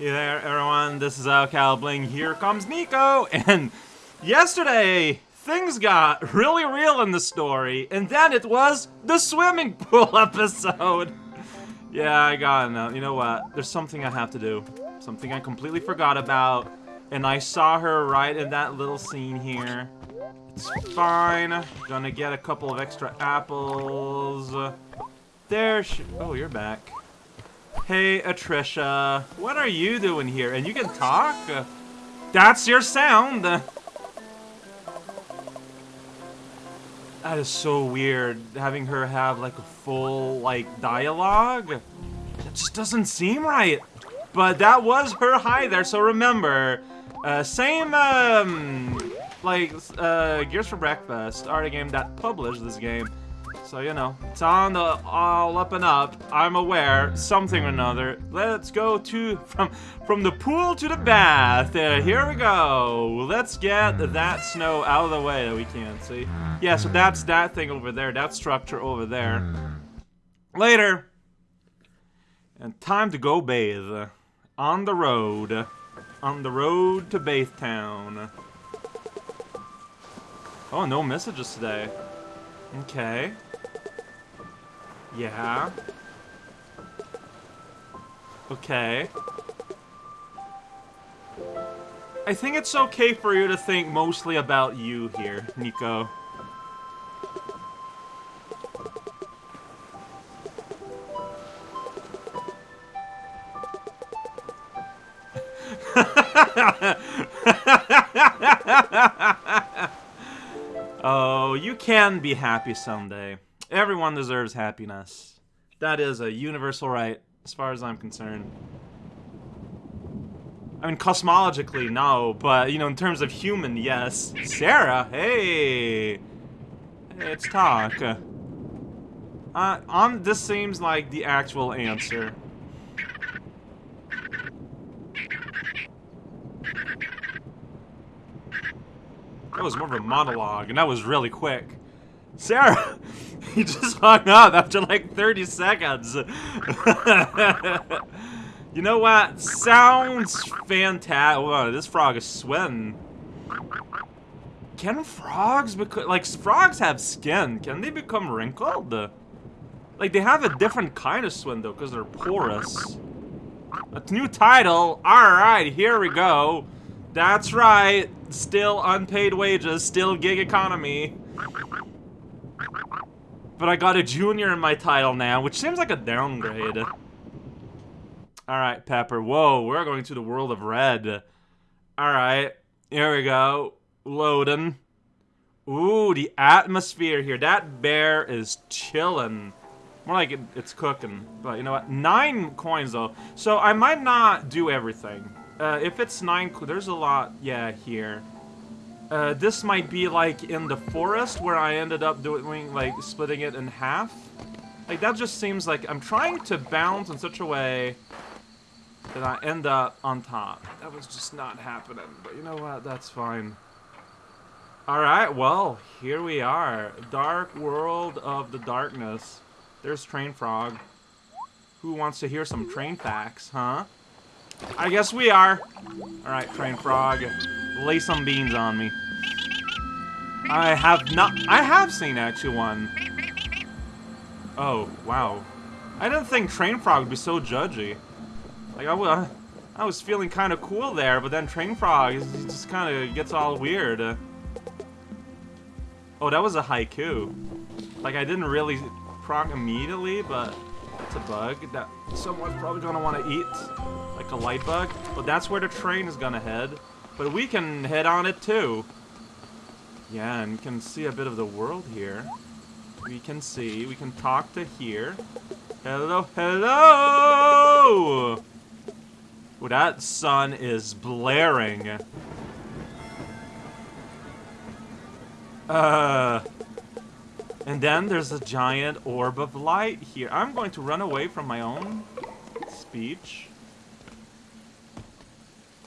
Hey there, everyone. This is Cal Bling. Here comes Niko. And yesterday, things got really real in the story, and then it was the swimming pool episode. yeah, I got it. You know what? There's something I have to do. Something I completely forgot about. And I saw her right in that little scene here. It's fine. Gonna get a couple of extra apples. There she- Oh, you're back. Hey, Atrisha. What are you doing here? And you can talk? That's your sound! That is so weird, having her have, like, a full, like, dialogue. It just doesn't seem right. But that was her hi there, so remember, uh, same, um, like, uh, Gears for Breakfast the game that published this game. So, you know, it's on the all up and up. I'm aware, something or another. Let's go to, from from the pool to the bath. Uh, here we go. Let's get that snow out of the way that we can't see. Yeah, so that's that thing over there, that structure over there. Later. And time to go bathe. On the road. On the road to Bath Town. Oh, no messages today. Okay. Yeah. Okay. I think it's okay for you to think mostly about you here, Niko. oh, you can be happy someday. Everyone deserves happiness. That is a universal right, as far as I'm concerned. I mean, cosmologically, no, but, you know, in terms of human, yes. Sarah, hey! Hey, let's talk. Uh, on, this seems like the actual answer. That was more of a monologue, and that was really quick. Sarah! He just hung up after like 30 seconds. you know what? Sounds fantastic. This frog is sweating. Can frogs become... Like, frogs have skin. Can they become wrinkled? Like, they have a different kind of skin, though, because they're porous. A new title. Alright, here we go. That's right. Still unpaid wages. Still gig economy. But I got a junior in my title now, which seems like a downgrade. Alright, Pepper. Whoa, we're going to the world of red. Alright, here we go. Loading. Ooh, the atmosphere here. That bear is chilling. More like it, it's cooking. But you know what? Nine coins, though. So I might not do everything. Uh, if it's nine, there's a lot, yeah, here. Uh, this might be like in the forest where I ended up doing like splitting it in half. Like that just seems like I'm trying to bounce in such a way that I end up on top. That was just not happening, but you know what? That's fine. Alright, well, here we are. Dark World of the Darkness. There's Train Frog. Who wants to hear some train facts, huh? I guess we are. Alright, Train Frog. Lay some beans on me. I have not- I have seen actually one. Oh, wow. I didn't think Train Frog would be so judgy. Like, I, was, I was feeling kind of cool there, but then Train Frog just kind of gets all weird. Oh, that was a haiku. Like, I didn't really proc immediately, but it's a bug that someone's probably gonna want to eat. Like a light bug. But that's where the train is gonna head. But we can head on it too. Yeah, and you can see a bit of the world here. We can see, we can talk to here. Hello, hello! That sun is blaring. Uh, and then there's a giant orb of light here. I'm going to run away from my own speech.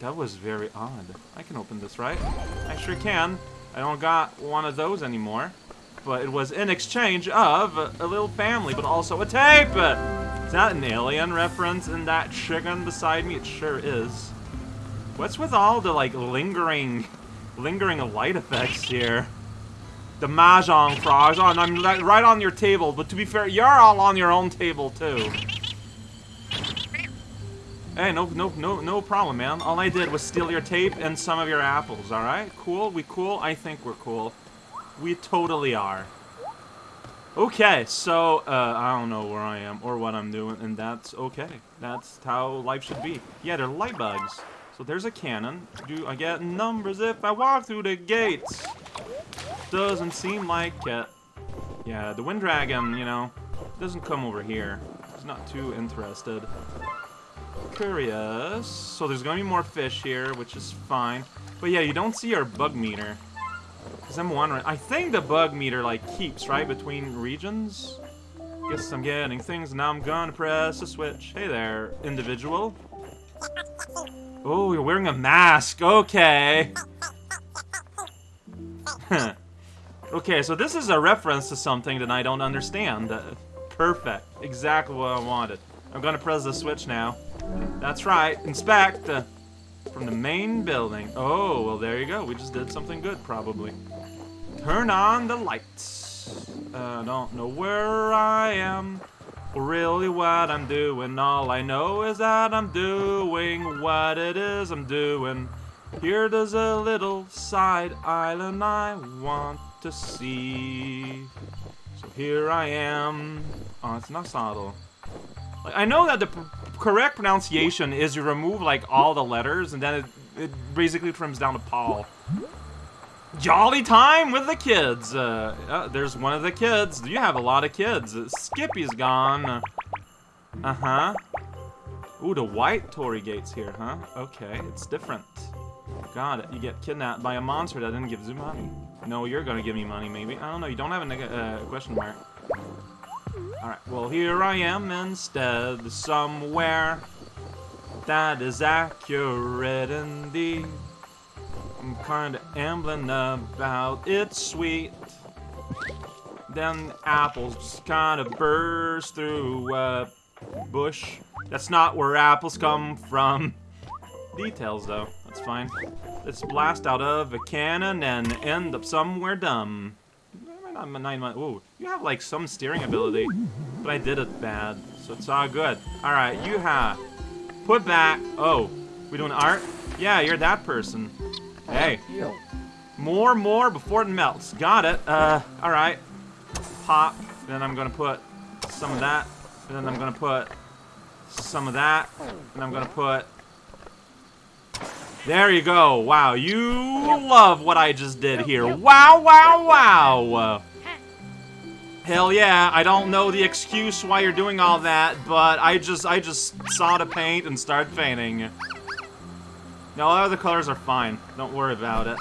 That was very odd. I can open this, right? I sure can. I don't got one of those anymore. But it was in exchange of a little family, but also a tape! Is that an alien reference in that chicken beside me? It sure is. What's with all the, like, lingering, lingering light effects here? The Mahjong frogs. Oh, and I'm right on your table, but to be fair, you're all on your own table, too. Hey, no, no, no, no problem, man. All I did was steal your tape and some of your apples, alright? Cool? We cool? I think we're cool. We totally are. Okay, so, uh, I don't know where I am or what I'm doing, and that's okay. That's how life should be. Yeah, they're light bugs. So there's a cannon. Do I get numbers if I walk through the gates? Doesn't seem like it. Yeah, the Wind Dragon, you know, doesn't come over here. He's not too interested. Curious. So there's gonna be more fish here, which is fine. But yeah, you don't see our bug meter. Because I'm wondering, I think the bug meter, like, keeps, right, between regions? Guess I'm getting things, now I'm gonna press a switch. Hey there, individual. Oh, you're wearing a mask, okay. okay, so this is a reference to something that I don't understand. Uh, perfect, exactly what I wanted. I'm gonna press the switch now. That's right, inspect! Uh, from the main building. Oh, well there you go. We just did something good, probably. Turn on the lights. I uh, don't know where I am. Or really what I'm doing. All I know is that I'm doing what it is I'm doing. Here there's a little side island I want to see. So here I am. Oh, it's not subtle. I know that the correct pronunciation is you remove, like, all the letters, and then it, it basically trims down to Paul. Jolly time with the kids. Uh, uh, there's one of the kids. You have a lot of kids. Skippy's gone. Uh-huh. Ooh, the white torii gates here, huh? Okay, it's different. Got it. You get kidnapped by a monster that didn't give you money. No, you're gonna give me money, maybe. I don't know. You don't have a uh, question mark. Alright, well here I am instead, somewhere that is accurate indeed. I'm kinda ambling about it's sweet. Then apples just kinda burst through a bush. That's not where apples come from. Details though, that's fine. Let's blast out of a cannon and end up somewhere dumb not nine month. Ooh, you have like some steering ability, but I did it bad, so it's all good. All right, you have put back. Oh, we doing art? Yeah, you're that person. Hey, more, more before it melts. Got it. Uh, all right. Pop. Then I'm gonna put some of that. And then I'm gonna put some of that. And I'm gonna put there you go. Wow, you love what I just did here. Wow, wow, wow. Hell yeah, I don't know the excuse why you're doing all that, but I just I just saw the paint and started painting. No, all the colors are fine. Don't worry about it.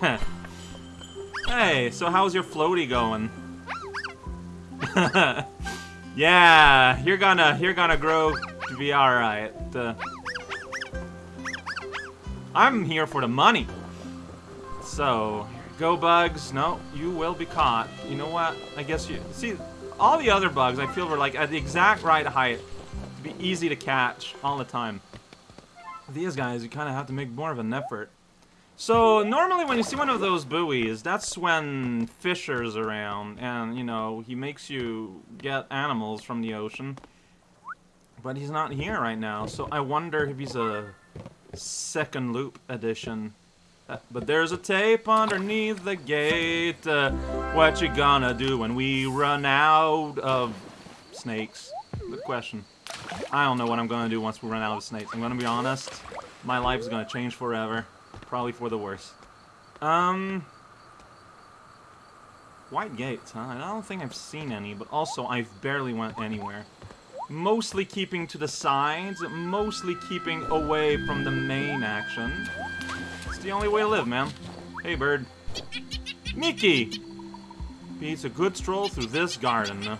hey, so how's your floaty going? yeah, you're gonna you're gonna grow be alright. Uh, I'm here for the money. So, Go bugs. No, you will be caught. You know what? I guess you... See, all the other bugs I feel were like at the exact right height to be easy to catch all the time. These guys, you kind of have to make more of an effort. So, normally when you see one of those buoys, that's when Fisher's around, and, you know, he makes you get animals from the ocean. But he's not here right now, so I wonder if he's a second loop edition but there's a tape underneath the gate. Uh, what you gonna do when we run out of snakes? Good question. I don't know what I'm gonna do once we run out of snakes. I'm gonna be honest. My life is gonna change forever. Probably for the worse. Um... White gates, huh? I don't think I've seen any, but also I've barely went anywhere. Mostly keeping to the sides, mostly keeping away from the main action. It's the only way to live, man. Hey, bird. Mickey! It's a good stroll through this garden.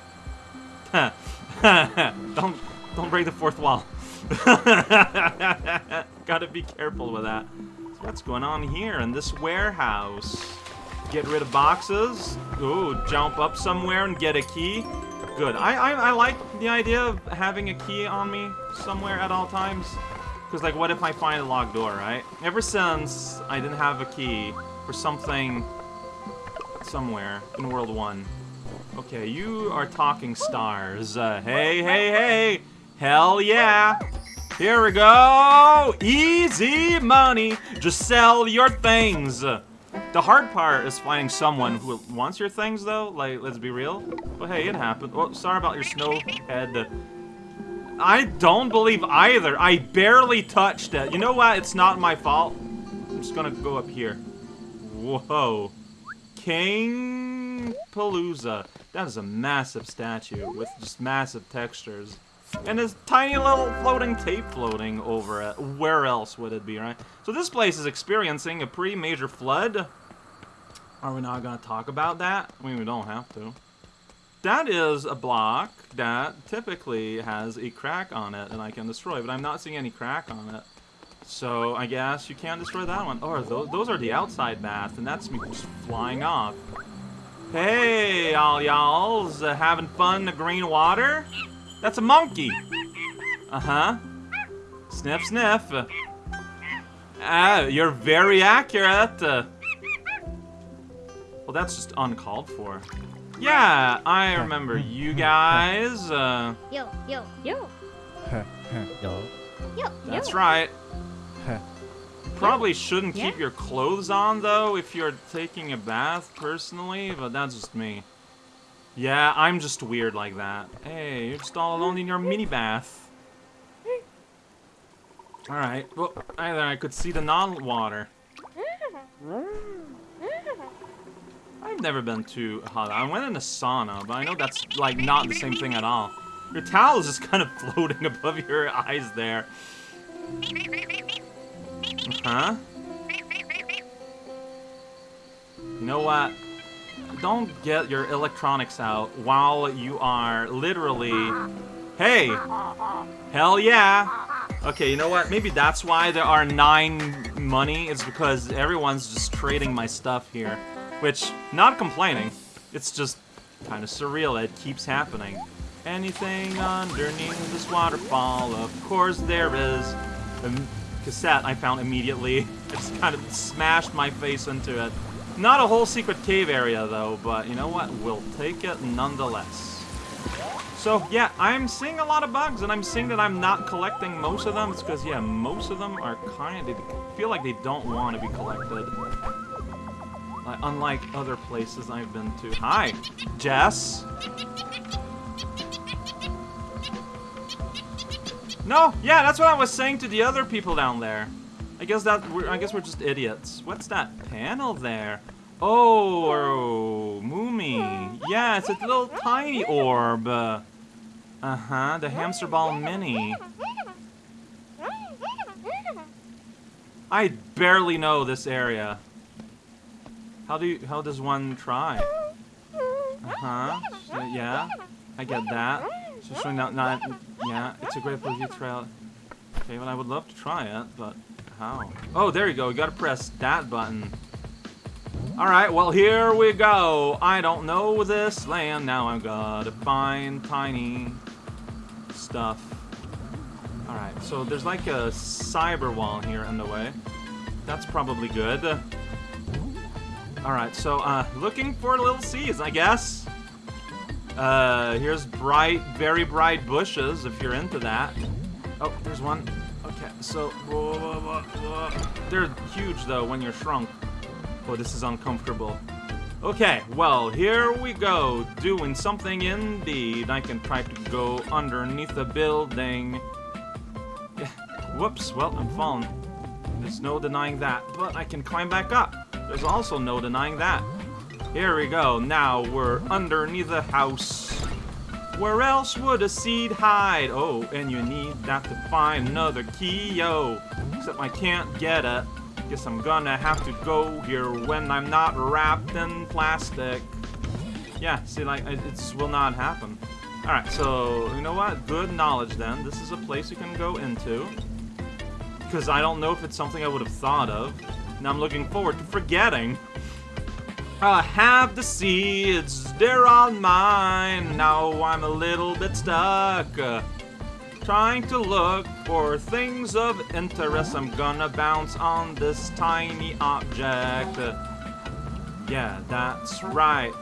don't, don't break the fourth wall. Gotta be careful with that. So what's going on here in this warehouse? get rid of boxes. Ooh, jump up somewhere and get a key. Good. I, I, I like the idea of having a key on me somewhere at all times. Because, like, what if I find a locked door, right? Ever since I didn't have a key for something somewhere in World 1. Okay, you are talking stars. Uh, hey, hey, hey! Hell yeah! Here we go! Easy money! Just sell your things! The hard part is finding someone who wants your things, though. Like, let's be real. But hey, it happened. Well, sorry about your snow head. I don't believe either. I barely touched it. You know what? It's not my fault. I'm just gonna go up here. Whoa. King Palooza. That is a massive statue with just massive textures. And this tiny little floating tape floating over it. Where else would it be, right? So this place is experiencing a pretty major flood. Are we not going to talk about that? I mean, we don't have to. That is a block that typically has a crack on it and I can destroy, but I'm not seeing any crack on it. So I guess you can't destroy that one. Or oh, those those are the outside baths, and that's me just flying off. Hey, all y'alls, uh, having fun in the green water? That's a monkey. Uh-huh. Sniff, sniff. Ah, you're very accurate. Well, that's just uncalled for. Yeah, I remember you guys. Uh, yo, yo, yo. yo. Yo, That's right. Probably shouldn't Yeah? keep your clothes on, though, if you're taking a bath, personally, but that's just me. Yeah, I'm just weird like that. Hey, you're just all alone in your mini bath. Alright, well, either I could see the non-water. I've never been to a hot. I went in a sauna, but I know that's, like, not the same thing at all. Your towel is just kind of floating above your eyes there. Huh? You know what? Don't get your electronics out while you are literally... Hey! Hell yeah! Okay, you know what? Maybe that's why there are nine money. It's because everyone's just trading my stuff here. Which, not complaining. It's just kind of surreal. It keeps happening. Anything underneath this waterfall? Of course there is. A cassette I found immediately. I just kind of smashed my face into it. Not a whole secret cave area though, but you know what? We'll take it nonetheless. So yeah, I'm seeing a lot of bugs, and I'm seeing that I'm not collecting most of them. It's because yeah, most of them are kind of feel like they don't want to be collected. Like, unlike other places I've been to. Hi, Jess. No, yeah, that's what I was saying to the other people down there. I guess that we're, I guess we're just idiots. What's that panel there? Oh, Moomy. Yeah, it's a little tiny orb. Uh huh. The hamster ball mini. I barely know this area. How do you, how does one try? Uh huh. Yeah, I get that. So showing that not yeah, it's a great Blue trail. Okay, well I would love to try it, but how? Oh, there you go. You gotta press that button. Alright, well here we go. I don't know this land. Now I've gotta find tiny stuff. Alright, so there's like a cyber wall here in the way. That's probably good. Alright, so uh, looking for little seeds, I guess. Uh, here's bright, very bright bushes, if you're into that. Oh, there's one. Okay, so, whoa, whoa, whoa, they're huge, though, when you're shrunk. Oh, this is uncomfortable. Okay, well, here we go, doing something indeed. I can try to go underneath the building. Whoops, well, I'm falling. There's no denying that, but I can climb back up. There's also no denying that. Here we go. Now we're underneath the house. Where else would a seed hide? Oh, and you need that to find another key, yo. Except I can't get it. Guess I'm gonna have to go here when I'm not wrapped in plastic. Yeah, see, like, it just will not happen. Alright, so, you know what? Good knowledge, then. This is a place you can go into. Because I don't know if it's something I would have thought of. Now I'm looking forward to forgetting. I have the seeds, they're all mine. Now I'm a little bit stuck. uh, trying to look for things of interest. I'm gonna bounce on this tiny object. Uh, yeah, that's right.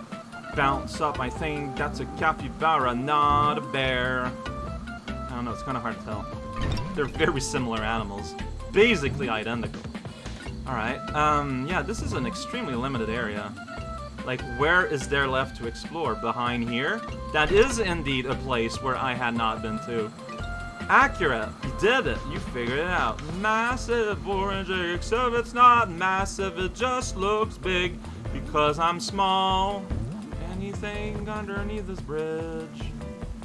Bounce up, I think that's a capybara, not a bear. I don't know, it's kind of hard to tell. They're very similar animals. Basically identical. Alright, um, yeah, this is an extremely limited area. Like, where is there left to explore? Behind here? That is indeed a place where I had not been to. Accurate! You did it! You figured it out. Massive orange, except it's not massive, it just looks big because I'm small. Anything underneath this bridge?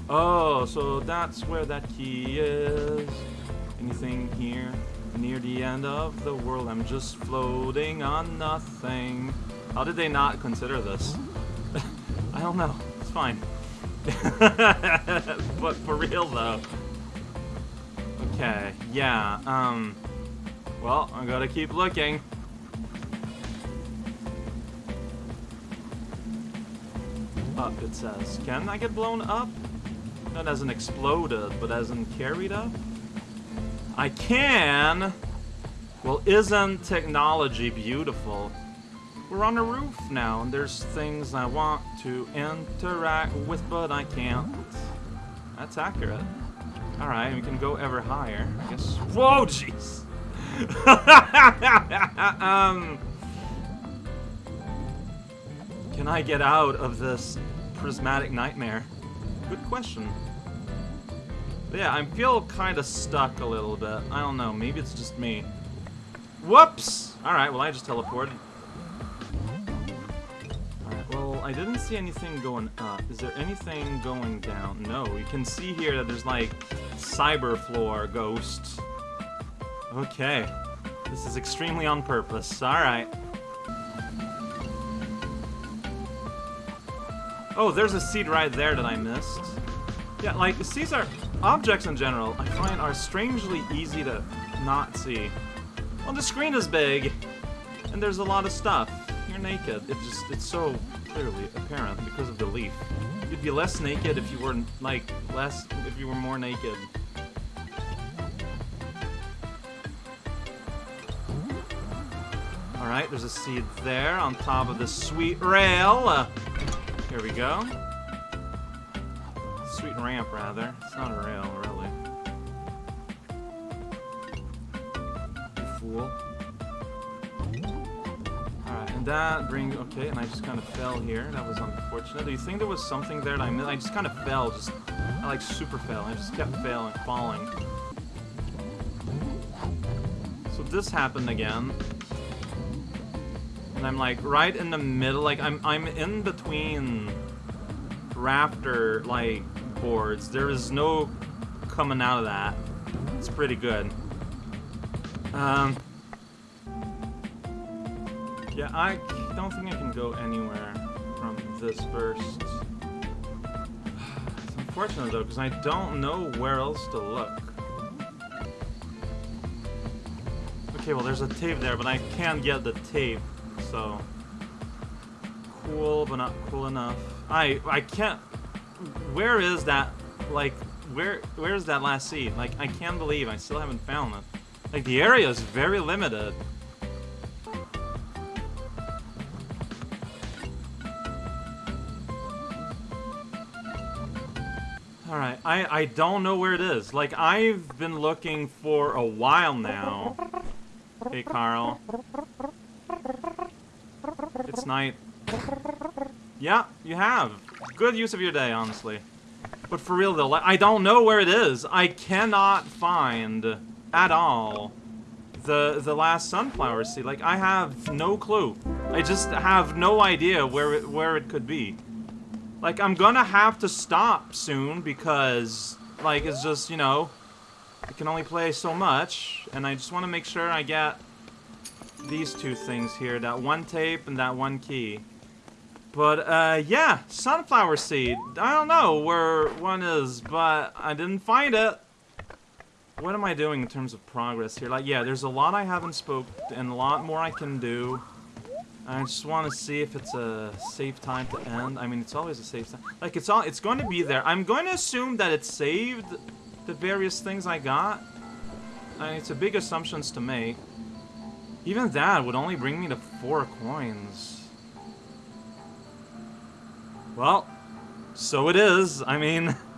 Oh, so that's where that key is. Anything here? Near the end of the world, I'm just floating on nothing. How did they not consider this? I don't know. It's fine. but for real though. Okay, yeah, um... Well, I gotta keep looking. Up, it says. Can I get blown up? Not as in exploded, but as in carried up? I can! Well, isn't technology beautiful? We're on a roof now, and there's things I want to interact with, but I can't. That's accurate. Alright, we can go ever higher. I guess. Whoa, jeez! um. Can I get out of this prismatic nightmare? Good question. But yeah, I feel kind of stuck a little bit. I don't know, maybe it's just me. Whoops! Alright, well I just teleported. Alright, well, I didn't see anything going up. Is there anything going down? No, you can see here that there's like cyber floor ghosts. Okay. This is extremely on purpose. Alright. Oh, there's a seed right there that I missed. Yeah, like, seeds are... Objects in general, I find, are strangely easy to not see. Well, the screen is big, and there's a lot of stuff. You're naked. It just, it's so clearly apparent because of the leaf. You'd be less naked if you were, like, less, if you were more naked. Alright, there's a seed there on top of the sweet rail. Uh, here we go. Sweet ramp, rather. It's not a rail, really. You fool. Alright, and that brings... okay, and I just kind of fell here. That was unfortunate. Do you think there was something there that I missed? I just kind of fell, just, I like super fell. I just kept failing, falling. So this happened again. And I'm like right in the middle, like I'm I'm in between rafter, like boards. There is no coming out of that. It's pretty good. Um Yeah, I don't think I can go anywhere from this first. It's unfortunate though, because I don't know where else to look. Okay, well there's a tape there, but I can't get the tape so cool but not cool enough I I can't where is that like where where is that last seed like I can't believe I still haven't found it like the area is very limited Alright, I, I don't know where it is. Like, I've been looking for a while now. Hey, Carl. It's night. Yeah, you have. Good use of your day, honestly. But for real though, like, I don't know where it is. I cannot find at all the the last sunflower seed. Like I have no clue. I just have no idea where it where it could be. Like I'm gonna have to stop soon because like it's just you know I can only play so much, and I just want to make sure I get these two things here, that one tape and that one key. But, uh, yeah, sunflower seed. I don't know where one is, but I didn't find it. What am I doing in terms of progress here? Like, yeah, there's a lot I haven't spoke, and a lot more I can do. I just want to see if it's a safe time to end. I mean, it's always a safe time. Like, it's all, it's going to be there. I'm going to assume that it saved the various things I got. I mean, it's a big assumptions to make. Even that would only bring me to four coins. Well, so it is. I mean...